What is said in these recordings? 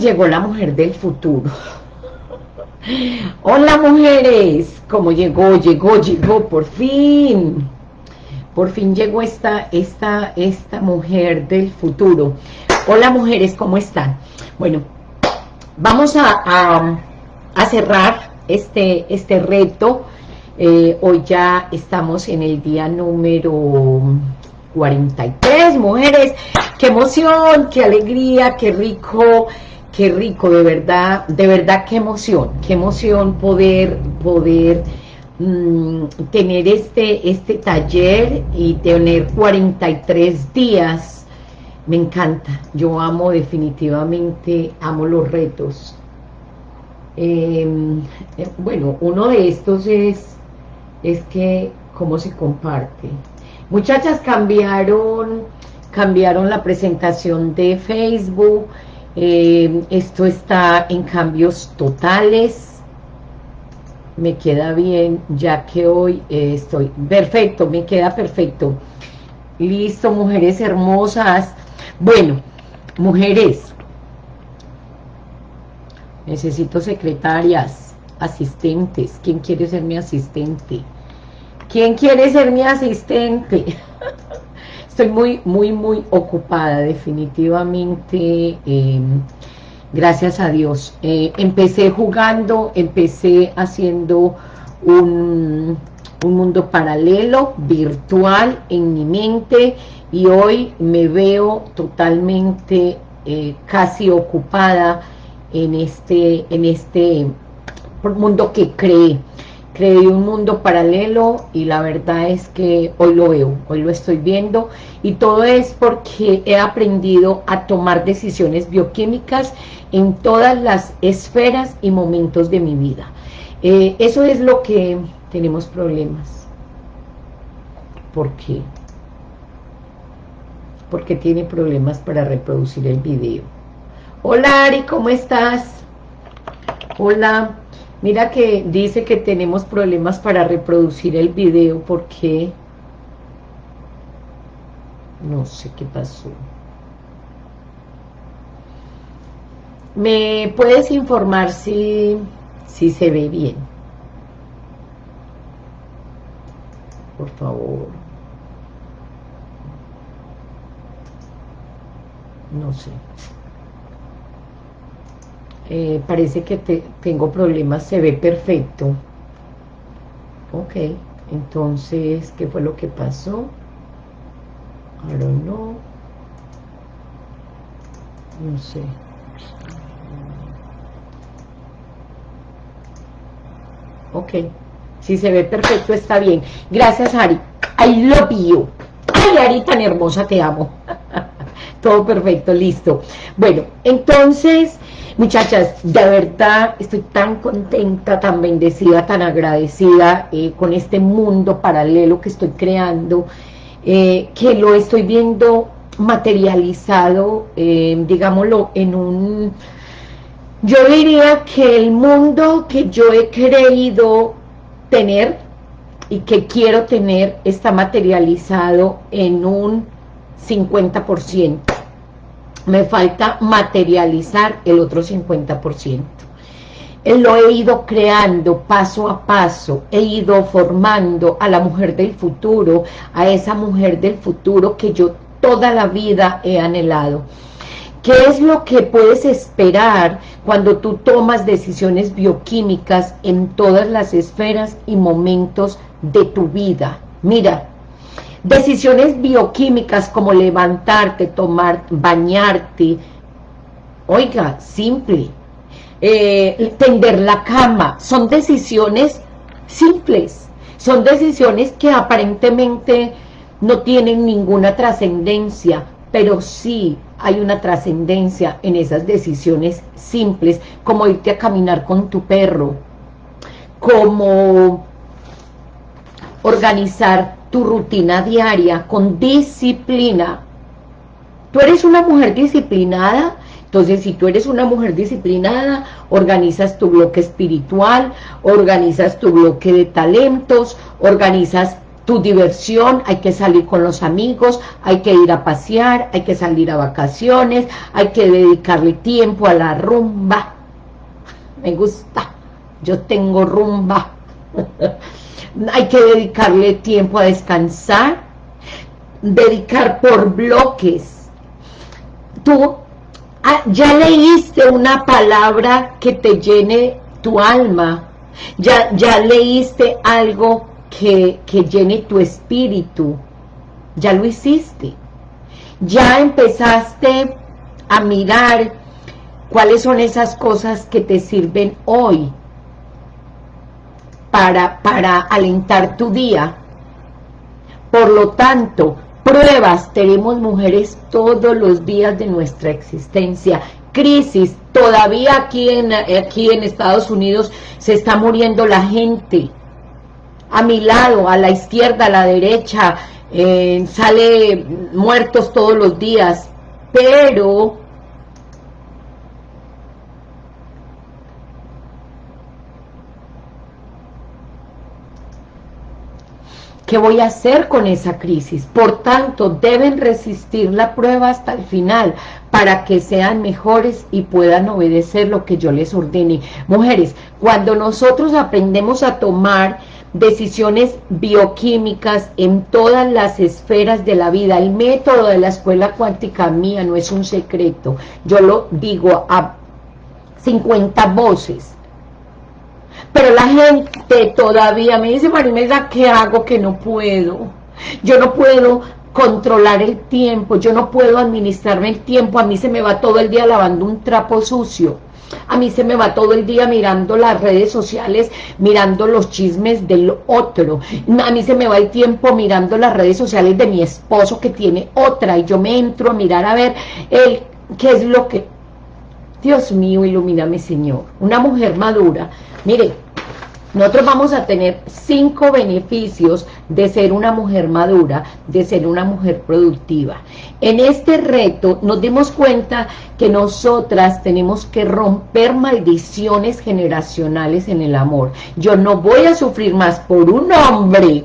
Llegó la mujer del futuro. Hola mujeres, ¿cómo llegó? Llegó, llegó, por fin. Por fin llegó esta, esta, esta mujer del futuro. Hola mujeres, ¿cómo están? Bueno, vamos a, a, cerrar este, este reto. Eh, hoy ya estamos en el día número 43, mujeres. ¡Qué emoción, qué alegría, qué rico! Qué rico, de verdad, de verdad, qué emoción, qué emoción poder, poder mm, tener este, este taller y tener 43 días, me encanta, yo amo definitivamente, amo los retos. Em, eh, bueno, uno de estos es, es que, cómo se comparte. Muchachas cambiaron, cambiaron la presentación de Facebook, eh, esto está en cambios totales, me queda bien, ya que hoy eh, estoy, perfecto, me queda perfecto, listo, mujeres hermosas, bueno, mujeres, necesito secretarias, asistentes, ¿quién quiere ser mi asistente? ¿Quién quiere ser mi asistente? Estoy muy, muy, muy ocupada, definitivamente, em, gracias a Dios. Eh, empecé jugando, empecé haciendo un, un mundo paralelo, virtual, en mi mente, y hoy me veo totalmente eh, casi ocupada en este, en este mundo que creé creé un mundo paralelo y la verdad es que hoy lo veo, hoy lo estoy viendo y todo es porque he aprendido a tomar decisiones bioquímicas en todas las esferas y momentos de mi vida. Eh, eso es lo que tenemos problemas. ¿Por qué? Porque tiene problemas para reproducir el video. Hola Ari, ¿cómo estás? Hola. Mira que dice que tenemos problemas para reproducir el video porque no sé qué pasó. ¿Me puedes informar si, si se ve bien? Por favor. No sé. Eh, parece que tengo problemas, se ve perfecto. Ok, entonces, ¿qué fue lo que pasó? I don't. No sé. Ok, si se ve perfecto está bien. Gracias, Ari. I love you. Ay, Ari, tan hermosa, te amo. Todo perfecto, listo. Bueno, entonces Muchachas, de verdad estoy tan contenta, tan bendecida, tan agradecida eh, con este mundo paralelo que estoy creando, eh, que lo estoy viendo materializado, eh, digámoslo, en un... Yo diría que el mundo que yo he creído tener y que quiero tener está materializado en un 50% me falta materializar el otro 50%. Eh, lo he ido creando paso a paso, he ido formando a la mujer del futuro, a esa mujer del futuro que yo toda la vida he anhelado. ¿Qué es lo que puedes esperar cuando tú tomas decisiones bioquímicas en todas las esferas y momentos de tu vida? Mira, Decisiones bioquímicas como levantarte, tomar, bañarte. Oiga, simple. Eh, tender la cama. Son decisiones simples. Son decisiones que aparentemente no tienen ninguna trascendencia, pero sí hay una trascendencia en esas decisiones simples, como irte a caminar con tu perro, como organizar tu rutina diaria con disciplina. Tú eres una mujer disciplinada, entonces si tú eres una mujer disciplinada, organizas tu bloque espiritual, organizas tu bloque de talentos, organizas tu diversión, hay que salir con los amigos, hay que ir a pasear, hay que salir a vacaciones, hay que dedicarle tiempo a la rumba. Me gusta, yo tengo rumba. hay que dedicarle tiempo a descansar, dedicar por bloques. Tú ah, ya leíste una palabra que te llene tu alma, ya, ya leíste algo que, que llene tu espíritu, ya lo hiciste, ya empezaste a mirar cuáles son esas cosas que te sirven hoy para, para alentar tu día. Por lo tanto, pruebas tenemos mujeres todos los días de nuestra existencia. Crisis, todavía aquí en, aquí en Estados Unidos se está muriendo la gente. A mi lado, a la izquierda, a la derecha, eh, sale muertos todos los días. Pero ¿Qué voy a hacer con esa crisis? Por tanto, deben resistir la prueba hasta el final para que sean mejores y puedan obedecer lo que yo les ordene. Mujeres, cuando nosotros aprendemos a tomar decisiones bioquímicas en todas las esferas de la vida, el método de la escuela cuántica mía no es un secreto, yo lo digo a 50 voces, pero la gente todavía me dice, Marimela, ¿qué hago que no puedo? Yo no puedo controlar el tiempo, yo no puedo administrarme el tiempo, a mí se me va todo el día lavando un trapo sucio, a mí se me va todo el día mirando las redes sociales, mirando los chismes del otro, a mí se me va el tiempo mirando las redes sociales de mi esposo que tiene otra, y yo me entro a mirar a ver el, qué es lo que... Dios mío, ilumíname Señor, una mujer madura, mire, nosotros vamos a tener cinco beneficios de ser una mujer madura, de ser una mujer productiva. En este reto nos dimos cuenta que nosotras tenemos que romper maldiciones generacionales en el amor. Yo no voy a sufrir más por un hombre.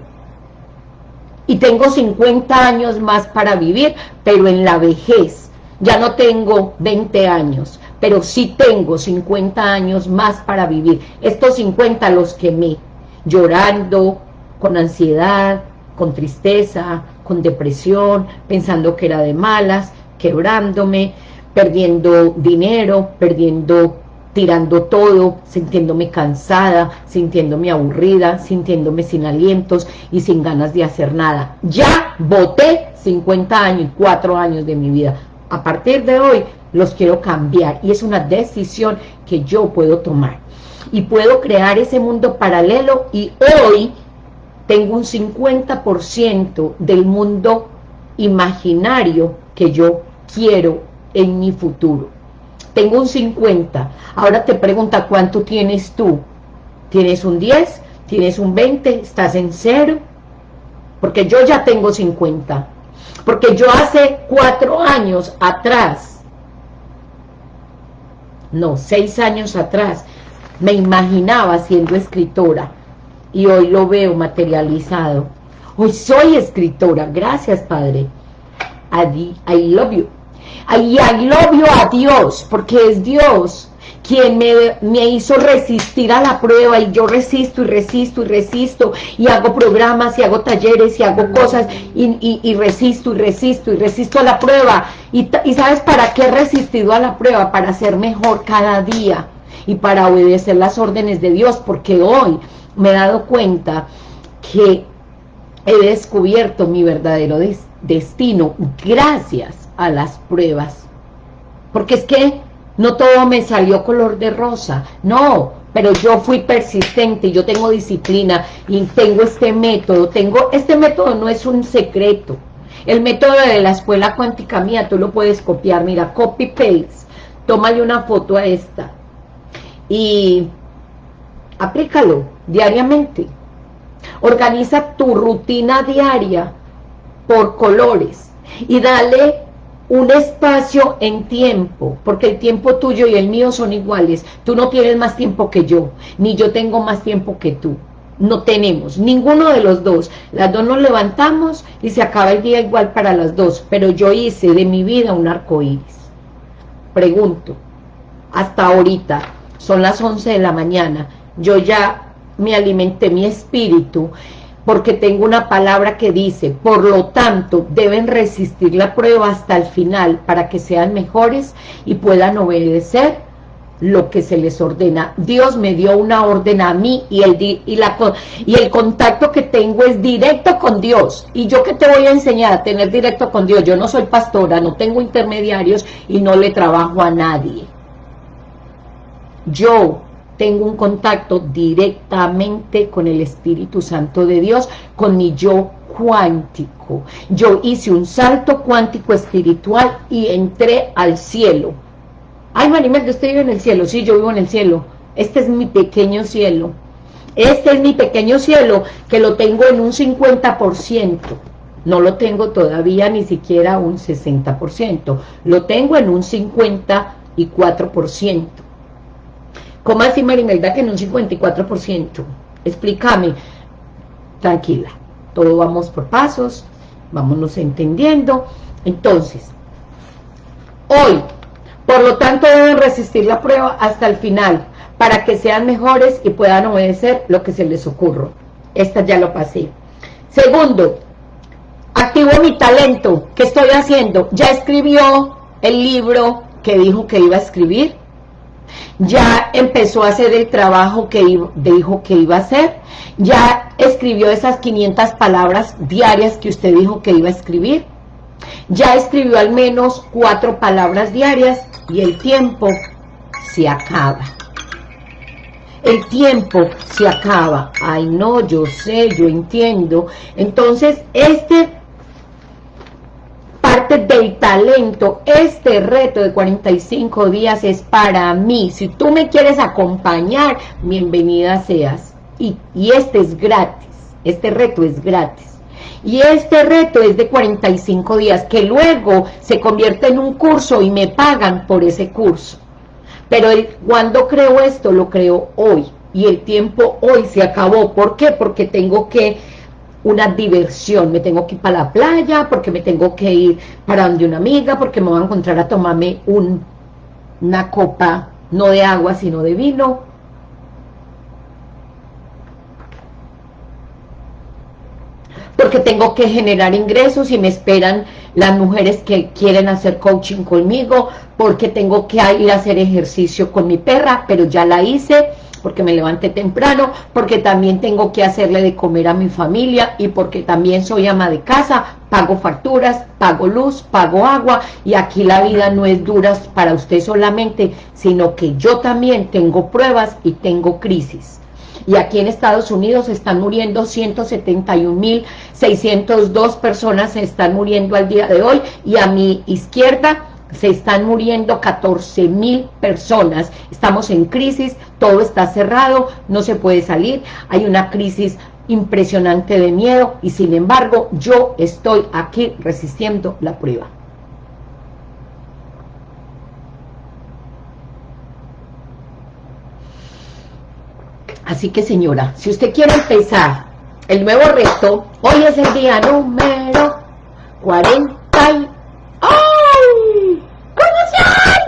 Y tengo 50 años más para vivir, pero en la vejez. Ya no tengo 20 años, pero sí tengo 50 años más para vivir. Estos 50 los quemé, llorando, con ansiedad, con tristeza, con depresión, pensando que era de malas, quebrándome, perdiendo dinero, perdiendo, tirando todo, sintiéndome cansada, sintiéndome aburrida, sintiéndome sin alientos y sin ganas de hacer nada. Ya voté 50 años, 4 años de mi vida. A partir de hoy los quiero cambiar y es una decisión que yo puedo tomar y puedo crear ese mundo paralelo y hoy tengo un 50% del mundo imaginario que yo quiero en mi futuro. Tengo un 50. Ahora te pregunta, ¿cuánto tienes tú? ¿Tienes un 10? ¿Tienes un 20? ¿Estás en cero? Porque yo ya tengo 50. Porque yo hace cuatro años atrás no, seis años atrás, me imaginaba siendo escritora y hoy lo veo materializado. Hoy soy escritora, gracias Padre. I, I love you. I, I love a Dios, porque es Dios quien me, hizo resistir a la prueba y yo resisto y resisto y resisto y hago programas y hago talleres y hago cosas y, resisto y resisto y resisto a la prueba y, y ¿sabes para qué he resistido a la prueba? Para ser mejor cada día y para obedecer las órdenes de Dios porque hoy me he dado cuenta que he descubierto mi verdadero destino gracias a las pruebas porque es que no todo me salió color de rosa, no, pero yo fui persistente, yo tengo disciplina y tengo este método, tengo, este método no es un secreto, el método de la escuela cuántica mía, tú lo puedes copiar, mira, copy paste, tómale una foto a esta. Y aplícalo diariamente, organiza tu rutina diaria por colores y dale un espacio en tiempo, porque el tiempo tuyo y el mío son iguales, tú no tienes más tiempo que yo, ni yo tengo más tiempo que tú, no tenemos, ninguno de los dos. Las dos nos levantamos y se acaba el día igual para las dos, pero yo hice de mi vida un arco iris. Pregunto, hasta ahorita, son las 11 de la mañana, yo ya me alimenté mi espíritu, porque tengo una palabra que dice, por lo tanto, deben resistir la prueba hasta el final, para que sean mejores y puedan obedecer lo que se les ordena. Dios me dio una orden a mí y el, y, la, y el contacto que tengo es directo con Dios. ¿Y yo que te voy a enseñar a tener directo con Dios? Yo no soy pastora, no tengo intermediarios y no le trabajo a nadie. Yo tengo un contacto directamente con el Espíritu Santo de Dios, con mi yo cuántico. Yo hice un salto cuántico espiritual y entré al cielo Ay, Marimel, yo estoy en el cielo. Sí, yo vivo en el cielo. Este es mi pequeño cielo. Este es mi pequeño cielo, que lo tengo en un 50%. No lo tengo todavía ni siquiera un 60%. Lo tengo en un 54%. ¿Cómo así, Marimelda, que en un 54%? Explícame. Tranquila. Todo vamos por pasos. Vámonos entendiendo. Entonces, hoy por lo tanto, deben resistir la prueba hasta el final, para que sean mejores y puedan obedecer lo que se les ocurra. Esta ya lo pasé. Segundo, activo mi talento. ¿Qué estoy haciendo? Ya escribió el libro que dijo que iba a escribir. Ya empezó a hacer el trabajo que dijo que iba a hacer. Ya escribió esas 500 palabras diarias que usted dijo que iba a escribir ya escribió al menos cuatro palabras diarias y el tiempo se acaba. El tiempo se acaba. Ay, no, yo sé, yo entiendo. Entonces, este parte del talento, este reto de 45 días es para mí. Si tú me quieres acompañar, bienvenida seas. Y, y este es gratis. Este reto es gratis. Y este reto es de 45 días, que luego se convierte en un curso y me pagan por ese curso. Pero cuando creo esto, lo creo hoy. Y el tiempo hoy se acabó. ¿Por qué? Porque tengo que una diversión, me tengo que ir para la playa, porque me tengo que ir para donde una amiga, porque me voy a encontrar a tomarme un, una copa, no de agua, sino de vino, porque tengo que generar ingresos y me esperan las mujeres que quieren hacer coaching conmigo, porque tengo que ir a hacer ejercicio con mi perra, pero ya la hice, porque me levanté temprano, porque también tengo que hacerle de comer a mi familia y porque también soy ama de casa, pago facturas, pago luz, pago agua y aquí la vida no es dura para usted solamente, sino que yo también tengo pruebas y tengo crisis y aquí en Estados Unidos están muriendo 171.602 personas se están muriendo al día de hoy y a mi izquierda se están muriendo 14.000 personas, estamos en crisis, todo está cerrado, no se puede salir, hay una crisis impresionante de miedo y sin embargo yo estoy aquí resistiendo la prueba. Así que señora, si usted quiere empezar el nuevo reto, hoy es el día número 40 y... ¡Ay!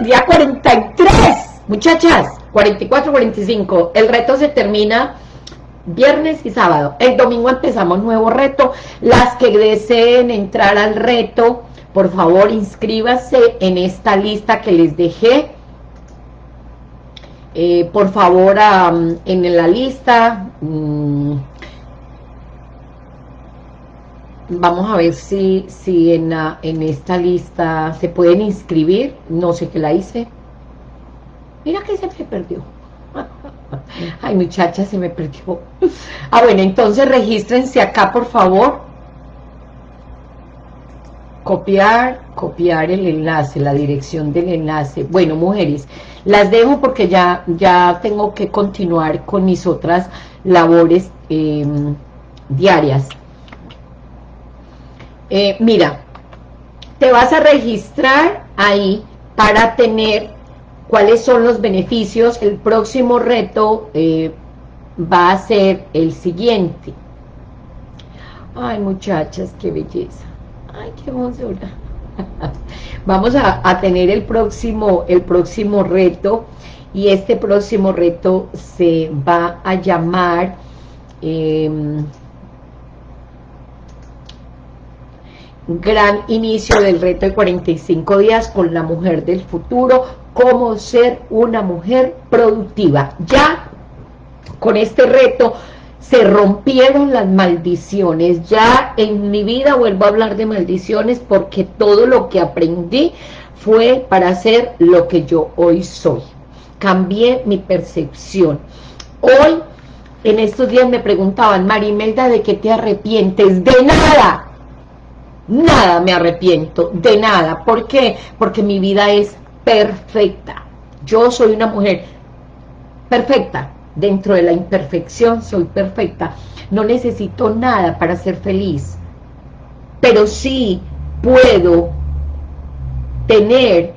Día 43, muchachas, 44, 45. El reto se termina viernes y sábado. El domingo empezamos nuevo reto. Las que deseen entrar al reto, por favor inscríbase en esta lista que les dejé eh, por favor, en la lista, mm, vamos a ver si, si en, en esta lista se pueden inscribir, no sé qué la hice. Mira que se me perdió. Ay, muchacha, se me perdió. Ah, bueno, entonces regístrense acá, por favor. Copiar, copiar el enlace, la dirección del enlace. Bueno, mujeres, las dejo porque ya, ya tengo que continuar con mis otras labores em, diarias. Eh, mira, te vas a registrar ahí para tener cuáles son los beneficios. El próximo reto, eh, va a ser el siguiente. Ay, muchachas, qué belleza. Ay, qué hermosura. Vamos a, tener el próximo, el próximo reto y este próximo reto se va a llamar em, gran inicio del reto de 45 días con la mujer del futuro, cómo ser una mujer productiva. Ya con este reto se rompieron las maldiciones. Ya en mi vida vuelvo a hablar de maldiciones porque todo lo que aprendí fue para ser lo que yo hoy soy. Cambié mi percepción. Hoy, en estos días me preguntaban, Marimelda, ¿de qué te arrepientes? ¡De nada! Nada me arrepiento, de nada. ¿Por qué? Porque mi vida es perfecta. Yo soy una mujer perfecta. Dentro de la imperfección soy perfecta. No necesito nada para ser feliz. Pero sí puedo tener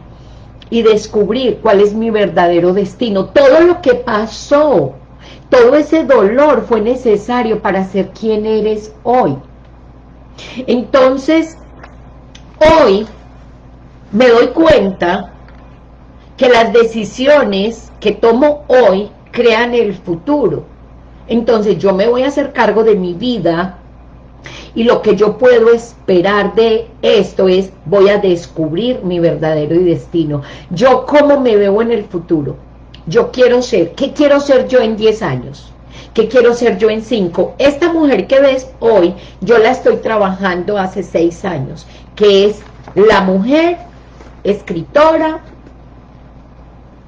y descubrir cuál es mi verdadero destino. Todo lo que pasó, todo ese dolor fue necesario para ser quien eres hoy. Entonces, hoy me doy cuenta que las decisiones que tomo hoy crean el futuro. Entonces yo me voy a hacer cargo de mi vida y lo que yo puedo esperar de esto es, voy a descubrir mi verdadero destino. Yo cómo me veo en el futuro. Yo quiero ser, ¿qué quiero ser yo en 10 años? ¿Qué quiero ser yo en cinco? Esta mujer que ves hoy, yo la estoy trabajando hace seis años, que es la mujer escritora,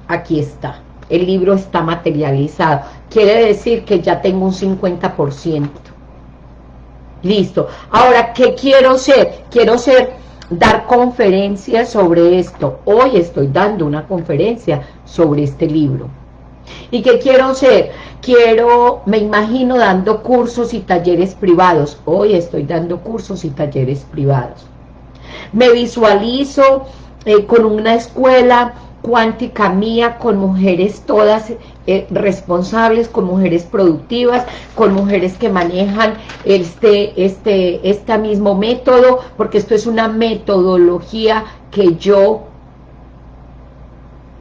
aquí está, el libro está materializado, quiere decir que ya tengo un 50%. Listo. Ahora, ¿qué quiero ser? Quiero ser, dar conferencias sobre esto. Hoy estoy dando una conferencia sobre este libro. ¿Y qué quiero ser? Quiero, me imagino dando cursos y talleres privados. Hoy estoy dando cursos y talleres privados. Me visualizo eh, con una escuela cuántica mía, con mujeres todas eh, responsables, con mujeres productivas, con mujeres que manejan este, este, este mismo método, porque esto es una metodología que yo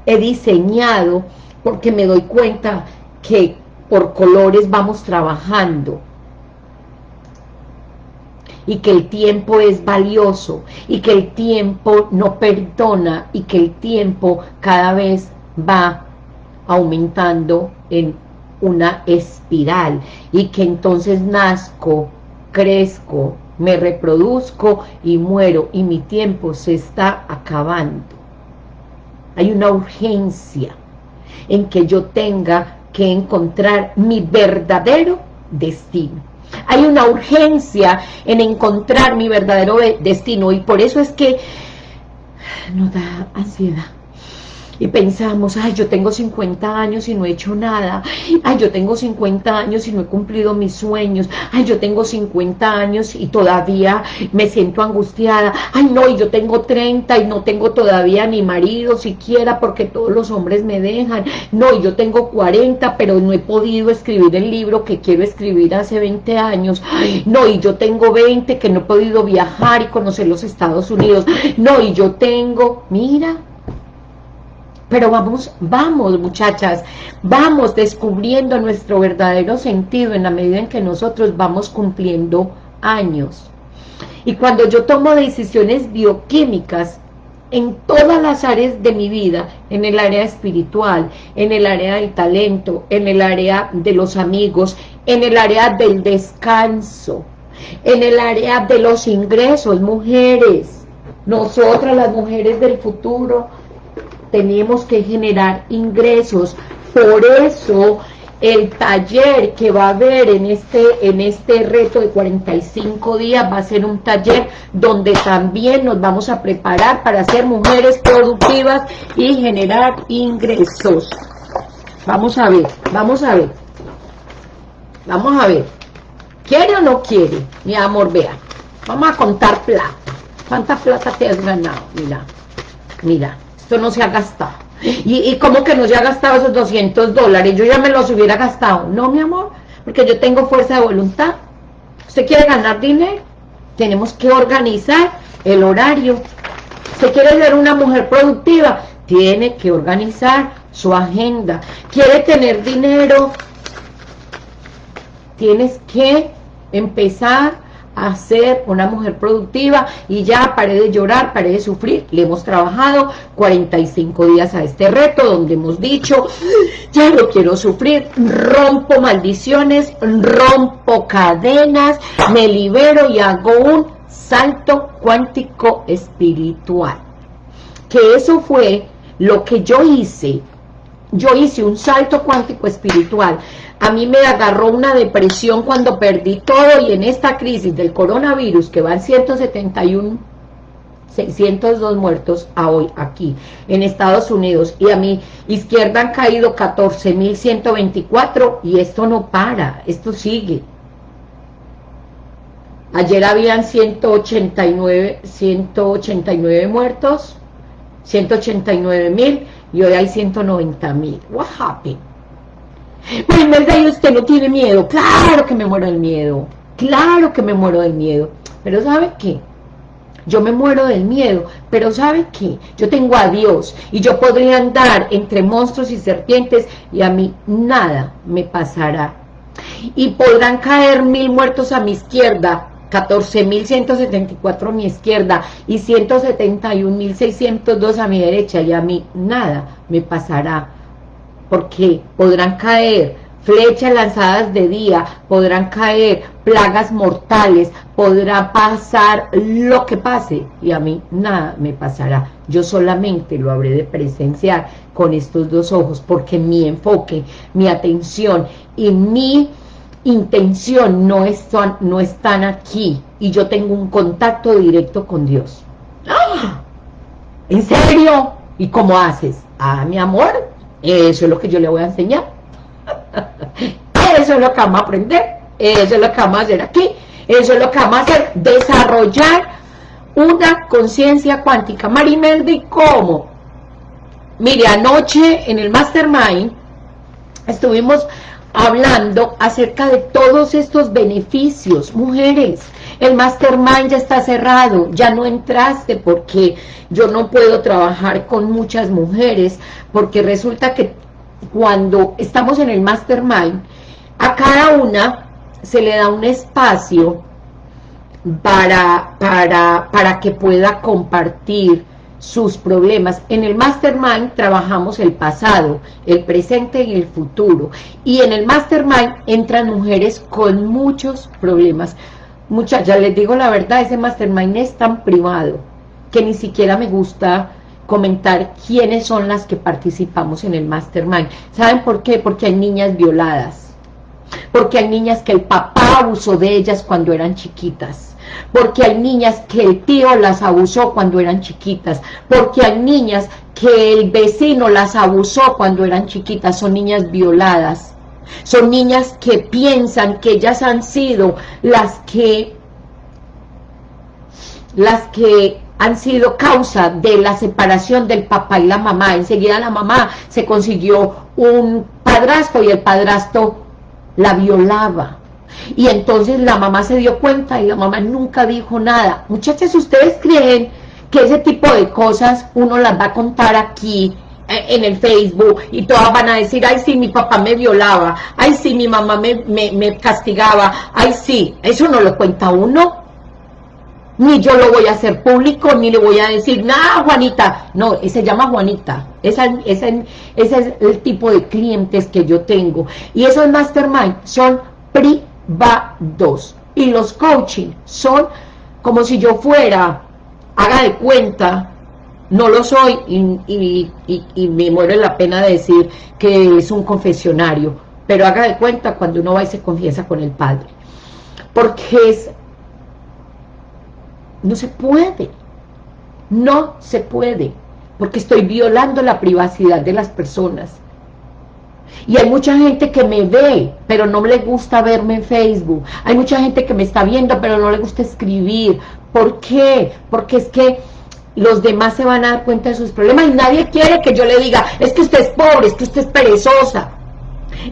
he diseñado porque me doy cuenta que por colores vamos trabajando y que el tiempo es valioso y que el tiempo no perdona y que el tiempo cada vez va aumentando en una espiral y que entonces nazco, crezco, me reproduzco y muero y mi tiempo se está acabando. Hay una urgencia en que yo tenga que encontrar mi verdadero destino. Hay una urgencia en encontrar mi verdadero destino y por eso es que nos da ansiedad y pensamos, ay, yo tengo 50 años y no he hecho nada, ay, yo tengo 50 años y no he cumplido mis sueños, ay, yo tengo 50 años y todavía me siento angustiada, ay, no, y yo tengo 30 y no tengo todavía ni marido siquiera porque todos los hombres me dejan, no, y yo tengo 40 pero no he podido escribir el libro que quiero escribir hace 20 años, no, y yo tengo 20 que no he podido viajar y conocer los Estados Unidos, no, y yo tengo, mira, pero vamos, vamos muchachas, vamos descubriendo nuestro verdadero sentido en la medida en que nosotros vamos cumpliendo años. Y cuando yo tomo decisiones bioquímicas en todas las áreas de mi vida, en el área espiritual, en el área del talento, en el área de los amigos, en el área del descanso, en el área de los ingresos, mujeres, nosotras las mujeres del futuro, tenemos que generar ingresos. Por eso el taller que va a haber en este, en este reto de 45 días va a ser un taller donde también nos vamos a preparar para ser mujeres productivas y generar ingresos. Vamos a ver, vamos a ver. Vamos a ver. ¿Quiere o no quiere? Mi amor, vea. Vamos a contar plata. ¿Cuánta plata te has ganado? Mira, mira. Esto no se ha gastado. ¿Y, y cómo que no se ha gastado esos 200 dólares? Yo ya me los hubiera gastado. No, mi amor, porque yo tengo fuerza de voluntad. ¿Usted quiere ganar dinero? Tenemos que organizar el horario. ¿Usted quiere ser una mujer productiva? Tiene que organizar su agenda. ¿Quiere tener dinero? Tienes que empezar a ser una mujer productiva y ya paré de llorar, paré de sufrir. Le hemos trabajado 45 días a este reto donde hemos dicho, ya no quiero sufrir, rompo maldiciones, rompo cadenas, me libero y hago un salto cuántico espiritual. Que eso fue lo que yo hice. Yo hice un salto cuántico espiritual a mí me agarró una depresión cuando perdí todo y en esta crisis del coronavirus que van 171 602 muertos a hoy aquí en Estados Unidos y a mi izquierda han caído 14.124 y esto no para, esto sigue. Ayer habían 189, 189 muertos, 189 mil y hoy hay 190 mil. What happened? Pues verdad y usted no tiene miedo. Claro que me muero del miedo. Claro que me muero del miedo. Pero ¿sabe qué? Yo me muero del miedo, pero ¿sabe qué? Yo tengo a Dios y yo podría andar entre monstruos y serpientes y a mí nada me pasará. Y podrán caer mil muertos a mi izquierda, 14.174 a mi izquierda y 171.602 a mi derecha y a mí nada me pasará porque podrán caer flechas lanzadas de día, podrán caer plagas mortales, podrá pasar lo que pase, y a mí nada me pasará. Yo solamente lo habré de presenciar con estos dos ojos, porque mi enfoque, mi atención y mi intención no están, no están aquí, y yo tengo un contacto directo con Dios. ¡Ah! ¿En serio? ¿Y cómo haces? Ah, mi amor, eso es lo que yo le voy a enseñar. Eso es lo que vamos a aprender. Eso es lo que vamos a hacer aquí. Eso es lo que vamos a hacer. Desarrollar una conciencia cuántica. Marimeldi, ¿cómo? Mire, anoche en el Mastermind estuvimos hablando acerca de todos estos beneficios. Mujeres, el Mastermind ya está cerrado, ya no entraste porque yo no puedo trabajar con muchas mujeres, porque resulta que cuando estamos en el Mastermind, a cada una se le da un espacio para, para, para que pueda compartir sus problemas. En el Mastermind trabajamos el pasado, el presente y el futuro. Y en el Mastermind entran mujeres con muchos problemas. Muchachas, les digo la verdad, ese Mastermind es tan privado que ni siquiera me gusta comentar quiénes son las que participamos en el Mastermind. ¿Saben por qué? Porque hay niñas violadas, porque hay niñas que el papá abusó de ellas cuando eran chiquitas, porque hay niñas que el tío las abusó cuando eran chiquitas, porque hay niñas que el vecino las abusó cuando eran chiquitas, son niñas violadas, son niñas que piensan que ellas han sido las que las que han sido causa de la separación del papá y la mamá. Enseguida la mamá se consiguió un padrastro y el padrastro la violaba. Y entonces la mamá se dio cuenta y la mamá nunca dijo nada. Muchachas, ¿ustedes creen que ese tipo de cosas uno las va a contar aquí eh, en el Facebook y todas van a decir, ay sí, mi papá me violaba, ay sí, mi mamá me, me, me castigaba, ay sí, eso no lo cuenta uno ni yo lo voy a hacer público, ni le voy a decir, nada, Juanita, no, se llama Juanita, ese es el tipo de clientes que yo tengo, y esos mastermind son privados, y los coaching son como si yo fuera, haga de cuenta, no lo soy, y, y me muero la pena de decir que es un confesionario, pero haga de cuenta cuando uno va y se confiesa con el Padre, porque es no se puede. No se puede. Porque estoy violando la privacidad de las personas. Y hay mucha gente que me ve, pero no le gusta verme en Facebook. Hay mucha gente que me está viendo, pero no le gusta escribir. ¿Por qué? Porque es que los demás se van a dar cuenta de sus problemas y nadie quiere que yo le diga, es que usted es pobre, es que usted es perezosa,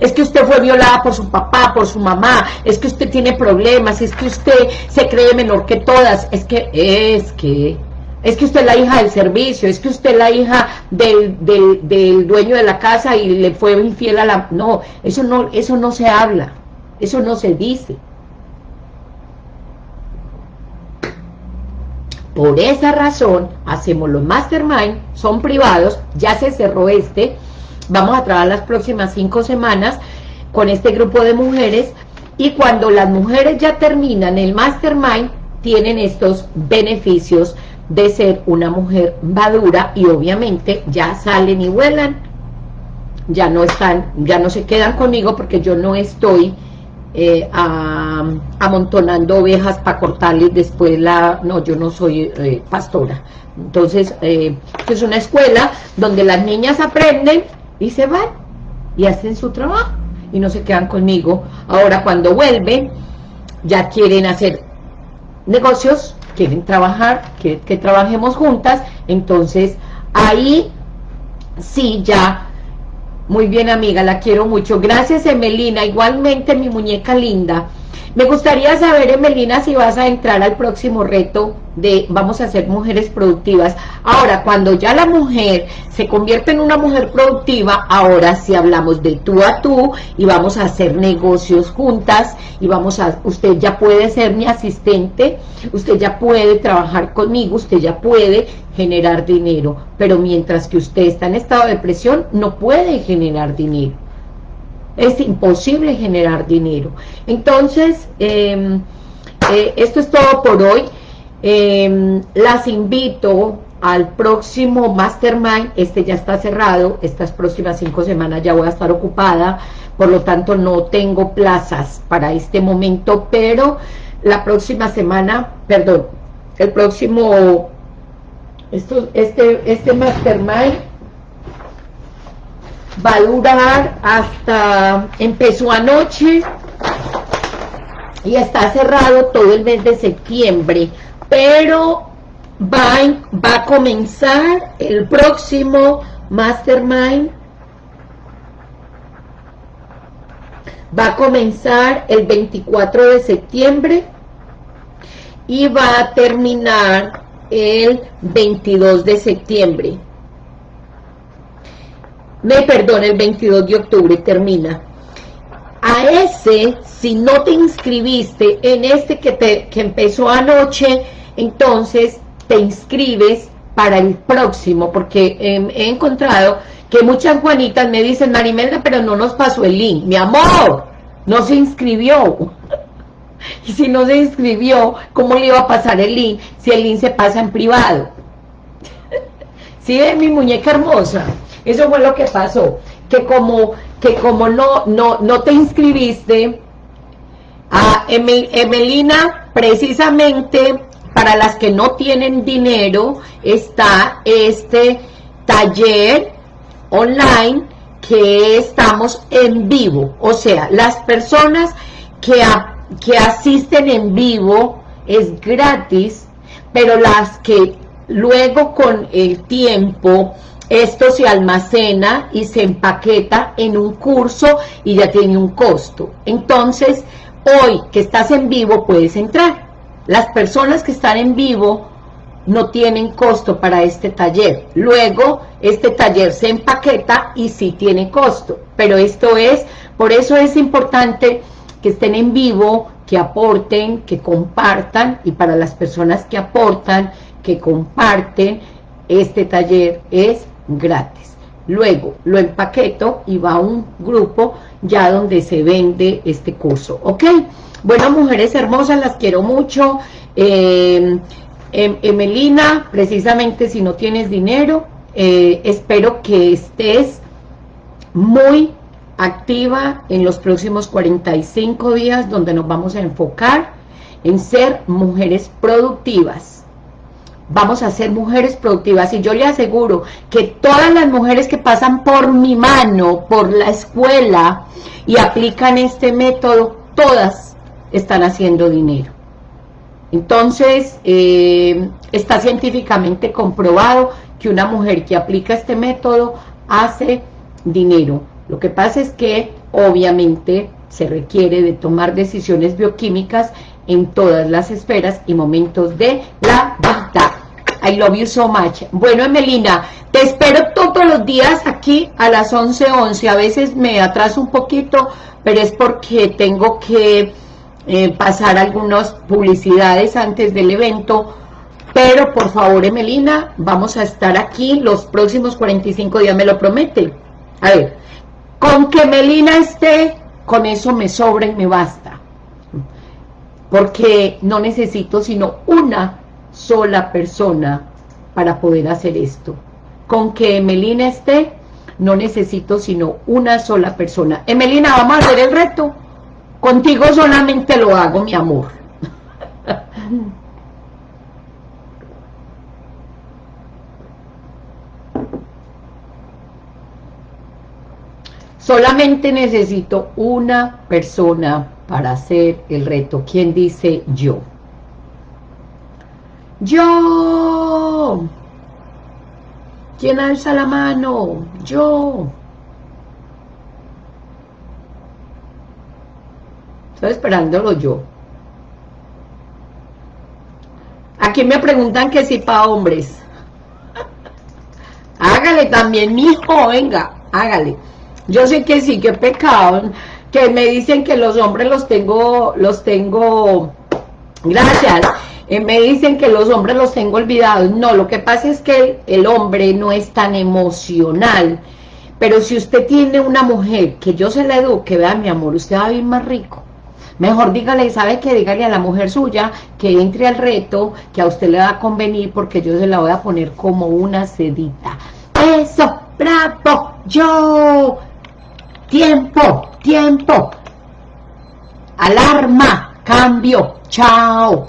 es que usted fue violada por su papá, por su mamá, es que usted tiene problemas, es que usted se cree menor que todas, es que, es que, es que usted es la hija del servicio, es que usted es la hija del, del, dueño de la casa y le fue infiel a la... No, eso no, eso no se habla, eso no se dice. Por esa razón, hacemos los mastermind, son privados, ya se cerró este, vamos a trabajar las próximas cinco semanas con este grupo de mujeres, y cuando las mujeres ya terminan el mastermind, tienen estos beneficios de ser una mujer madura y obviamente ya salen y vuelan, ya no están, ya no se quedan conmigo porque yo no estoy eh, amontonando ovejas para cortarles después la... No, yo no soy eh, pastora. Entonces, eh, es una escuela donde las niñas aprenden y se van y hacen su trabajo y no se quedan conmigo. Ahora, cuando vuelven, ya quieren hacer negocios, quieren trabajar, que, que trabajemos juntas, entonces ahí sí ya muy bien, amiga, la quiero mucho. Gracias, Emelina. Igualmente, mi muñeca linda. Me gustaría saber, Emelina, si vas a entrar al próximo reto de vamos a ser mujeres productivas. Ahora, cuando ya la mujer se convierte en una mujer productiva, ahora sí hablamos de tú a tú y vamos a hacer negocios juntas y vamos a, usted ya puede ser mi asistente, usted ya puede trabajar conmigo, usted ya puede generar dinero, pero mientras que usted está en estado de presión, no puede generar dinero es imposible generar dinero. Entonces, em, eh, esto es todo por hoy. Em, las invito al próximo Mastermind, este ya está cerrado, estas próximas cinco semanas ya voy a estar ocupada, por lo tanto no tengo plazas para este momento, pero la próxima semana, perdón, el próximo, esto, este, este Mastermind va a durar hasta, empezó anoche y está cerrado todo el mes de septiembre, pero va, va a comenzar el próximo Mastermind, va a comenzar el 24 de septiembre y va a terminar el 22 de septiembre me perdone, el 22 de octubre termina. A ese, si no te inscribiste en este que, te, que empezó anoche, entonces te inscribes para el próximo, porque he encontrado que muchas Juanitas me dicen, Marimelda, pero no nos pasó el link. Mi amor, no se inscribió. y si no se inscribió, ¿cómo le iba a pasar el link si el link se pasa en privado? ¿Sí es mi muñeca hermosa? Eso fue lo que pasó, que como, que como no, no, no te inscribiste, a Emelina, precisamente para las que no tienen dinero, está este taller online que estamos en vivo. O sea, las personas que, que asisten en vivo es gratis, pero las que luego con el tiempo esto se almacena y se empaqueta en un curso y ya tiene un costo. Entonces, hoy que estás en vivo puedes entrar. Las personas que están en vivo no tienen costo para este taller. Luego, este taller se empaqueta y sí tiene costo. Pero esto es, por eso es importante que estén en vivo, que aporten, que compartan, y para las personas que aportan, que comparten, este taller es gratis. Luego lo empaqueto y va a un grupo ya donde se vende este curso, ¿ok? Bueno, mujeres hermosas, las quiero mucho. Em, em, Emelina, precisamente si no tienes dinero, eh, espero que estés muy activa en los próximos 45 días donde nos vamos a enfocar en ser mujeres productivas vamos a ser mujeres productivas y yo le aseguro que todas las mujeres que pasan por mi mano, por la escuela y aplican este método, todas están haciendo dinero. Entonces, eh, está científicamente comprobado que una mujer que aplica este método hace dinero. Lo que pasa es que, obviamente, se requiere de tomar decisiones bioquímicas en todas las esferas y momentos de la vida. I love you so much. Bueno, Emelina, te espero todos los días aquí a las 11.11. 11. A veces me atraso un poquito, pero es porque tengo que eh, pasar algunas publicidades antes del evento. Pero, por favor, Emelina, vamos a estar aquí los próximos 45 días, me lo promete. A ver, con que Melina esté, con eso me sobra y me basta. Porque no necesito sino una sola persona para poder hacer esto. Con que Emelina esté, no necesito sino una sola persona. Emelina, vamos a hacer el reto. Contigo solamente lo hago, mi amor. Solamente necesito una persona para hacer el reto. ¿Quién dice yo? ¡Yo! ¿Quién alza la mano? ¡Yo! Estoy esperándolo yo. Aquí me preguntan que si para hombres. hágale también, mijo, venga, hágale. Yo sé que sí, que pecado, que me dicen que los hombres los tengo, los tengo, gracias, eh, me dicen que los hombres los tengo olvidados. No, lo que pasa es que el, hombre no es tan emocional, pero si usted tiene una mujer que yo se la eduque, vea mi amor, usted va a vivir más rico. Mejor dígale, ¿sabe qué? Dígale a la mujer suya que entre al reto, que a usted le va a convenir porque yo se la voy a poner como una sedita. ¡Eso! ¡Bravo! ¡Yo! Tiempo, tiempo. Alarma, cambio, chao.